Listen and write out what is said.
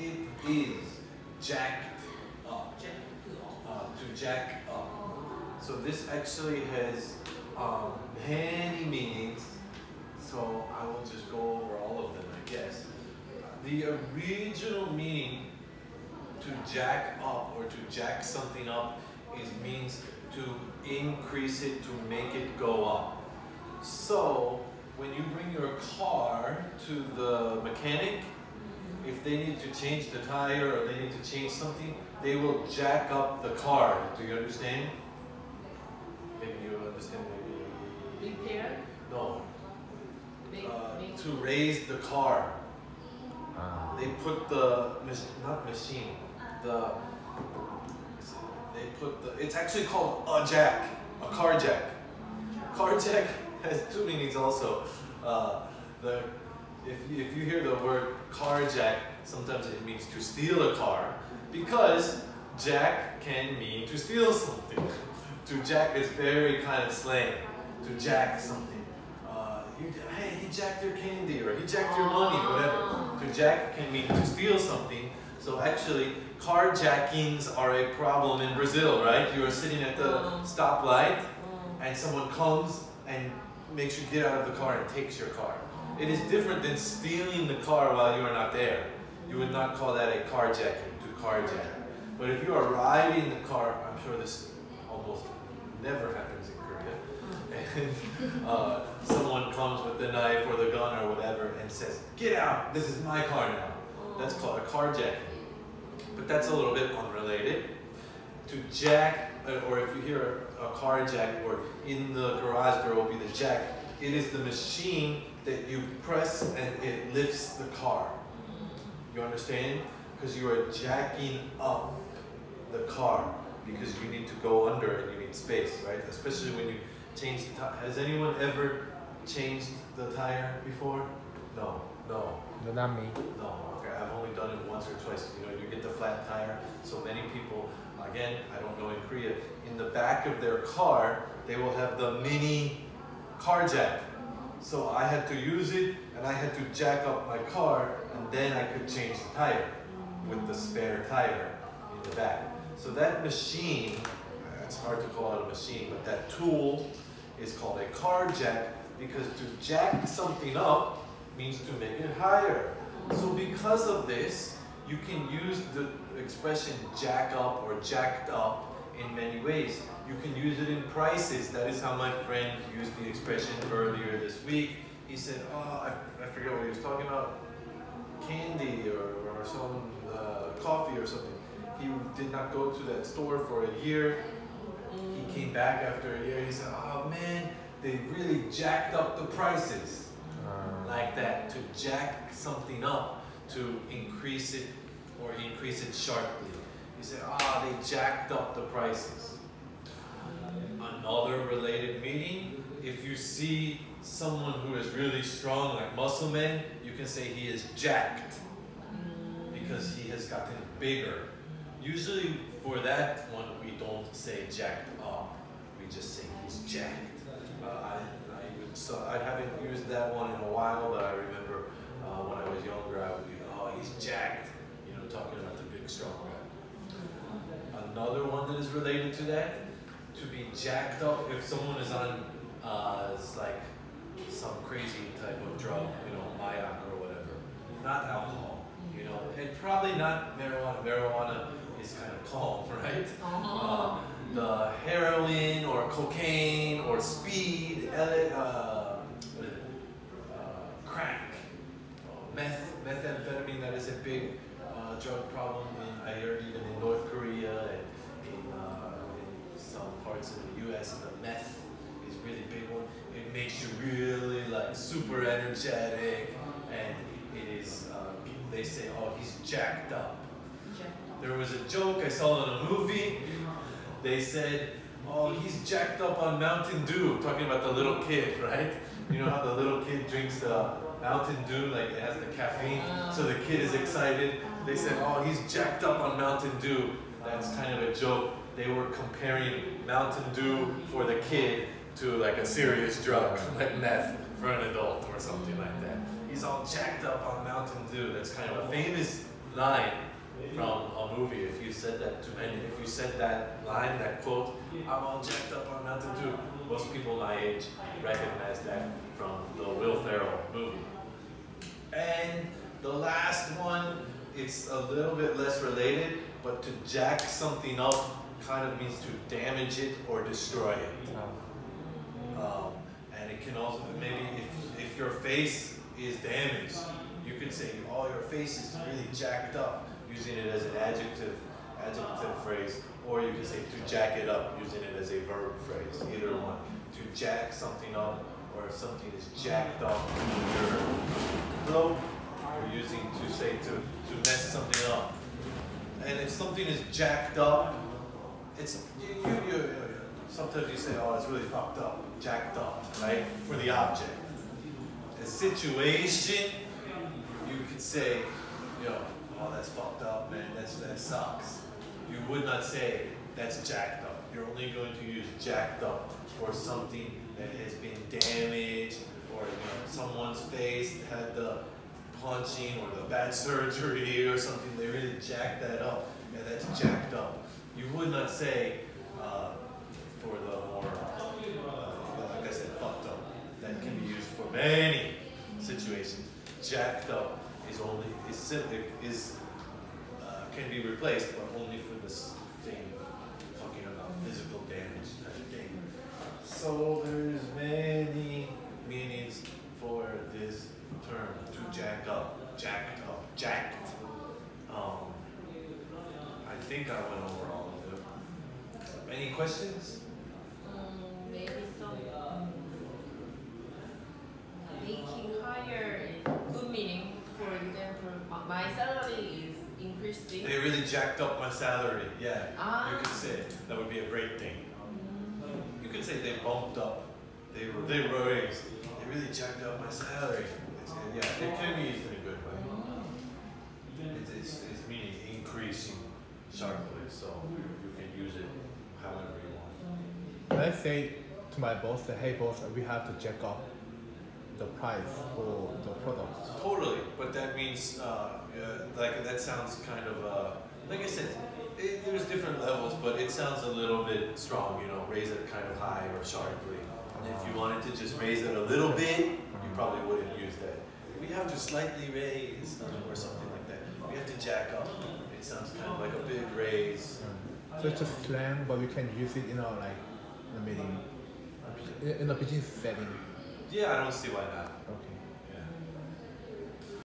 it is jacked up. Uh, to jack up. So this actually has um, many meanings. So I will just go over all of them, I guess. The original meaning to jack up or to jack something up is means to increase it, to make it go up. So when you bring your car to the mechanic, they need to change the tire or they need to change something, they will jack up the car. Do you understand? Maybe you understand, maybe. Repair? No. Make, Uh, to raise the car. Ah. They put the, not machine, the, they put the, it's actually called a jack, a car jack. Car jack has two meanings also. Uh, the, if you, if you hear the word car jack, sometimes it means to steal a car because jack can mean to steal something. to jack is very kind of slang. To jack something. Uh, you, hey, he jacked your candy or he jacked your money, whatever. To jack can mean to steal something. So actually, carjackings are a problem in Brazil, right? You are sitting at the Um. stoplight Mm. and someone comes and makes you get out of the car and takes your car. It is different than stealing the car while you are not there. You would not call that a carjacking to carjack. But if you are riding the car, I'm sure this almost never happens in Korea, and uh, someone comes with the knife or the gun or whatever and says, "Get out! This is my car now." That's called a carjacking. But that's a little bit unrelated. To jack, uh, or if you hear a, a car jack, or in the garage there will be the jack, it is the machine that you press and it lifts the car. You understand? Because you are jacking up the car because you need to go under and you need space, right? Especially when you change the tire. Has anyone ever changed the tire before? No, no. No, not me. No, okay, I've only done it once or twice. You know, you get the flat tire. So many people, again, I don't know in Korea, in the back of their car, they will have the mini car jack. So I had to use it and I had to jack up my car and then I could change the tire with the spare tire in the back. So that machine, uh, it's hard to call it a machine, but that tool is called a car jack because to jack something up means to make it higher. So because of this, you can use the expression jack up or jacked up in many ways. You can use it in prices. That is how my friend used the expression earlier this week. He said, oh, I, I forget what he was talking about, candy or, or some uh, coffee or something. He did not go to that store for a year. He came back after a year. He said, oh man, they really jacked up the prices Ah. like that to jack something up to increase it or increase it sharply. You say, ah, they jacked up the prices. Another related meaning, if you see someone who is really strong, like muscle man, you can say he is jacked because he has gotten bigger. Usually for that one, we don't say jacked up. We just say he's jacked. Uh, I, I, so I haven't used that one in a while, but I remember uh, when I was younger, I would be, oh, he's jacked. You know, talking about the big, strong guy. Another one that is related to that, to be jacked up if someone is on, uh, is like some crazy type of drug, you know, mayak or whatever. Not alcohol, you know, and probably not marijuana. Marijuana is kind of calm, right? Uh, the heroin or cocaine or speed, uh, what is it? Uh, crack, uh, meth, methamphetamine. That is a big uh, drug problem in I heard even in North Korea and in, uh, in of the U.S. The meth is really big one. It makes you really like super energetic, and it is. Uh, they say, oh, he's jacked up. There was a joke I saw in a movie. They said, "Oh, he's jacked up on Mountain Dew," talking about the little kid, right? You know how the little kid drinks the Mountain Dew, like it has the caffeine, so the kid is excited. They said, "Oh, he's jacked up on Mountain Dew." That's kind of a joke. They were comparing Mountain Dew for the kid to like a serious drug, like meth for an adult or something like that. He's all jacked up on Mountain Dew. That's kind of a famous line from a movie. If you said that to any, if you said that line, that quote, I'm all jacked up on Mountain Dew. Most people my age recognize that from the Will Ferrell movie. And the last one, it's a little bit less related, but to jack something up kind of means to damage it or destroy it. Um, and it can also maybe if, if your face is damaged, you could say, "Oh, your face is really jacked up," using it as an adjective adjective phrase, or you could say to jack it up, using it as a verb phrase. Either one. To jack something up, or if something is jacked up, in your throat, you're using to say to to mess something up. And if something is jacked up, it's you, you, you, sometimes you say, oh, it's really fucked up, jacked up, right? For the object. A situation, you could say, know, oh, that's fucked up, man, that's, that sucks. You would not say, that's jacked up. You're only going to use jacked up for something that has been damaged, or you know, someone's face had the punching or the bad surgery or something, they really jacked that up. Yeah, that's jacked up. You would not say, uh, for the more, uh, like I said, fucked up. That can be used for many situations. Jacked up is only is simply is uh, can be replaced, but only for this thing talking about physical damage. So there's many meanings for this term to jack up, jacked up, jacked. Um, I think I went over all of them. Any questions? Um, maybe some um, making higher good meaning. For example, my- my salary is increasing. They really jacked up my salary. Yeah. Ah. You could say that would be a great thing. You could say they bumped up. They were they raised. They really jacked up my salary. It's, yeah, it can be used in a good way. It's, it's, it's meaning increasing sharply, so you can use it however you want. Let's say to my boss that hey boss, we have to jack up the price for the products. Totally, but that means uh, uh, like that sounds kind of uh, like I said. It, there's different levels, but it sounds a little bit strong. You know, raise it kind of high or sharply. And if you wanted to just raise it a little bit, probably wouldn't use that. We have to slightly raise um, or something like that. We have to jack up. It sounds kind of like a big raise. So it's just slang, but we can use it in our like in a meeting, in a business setting. Yeah, I don't see why not.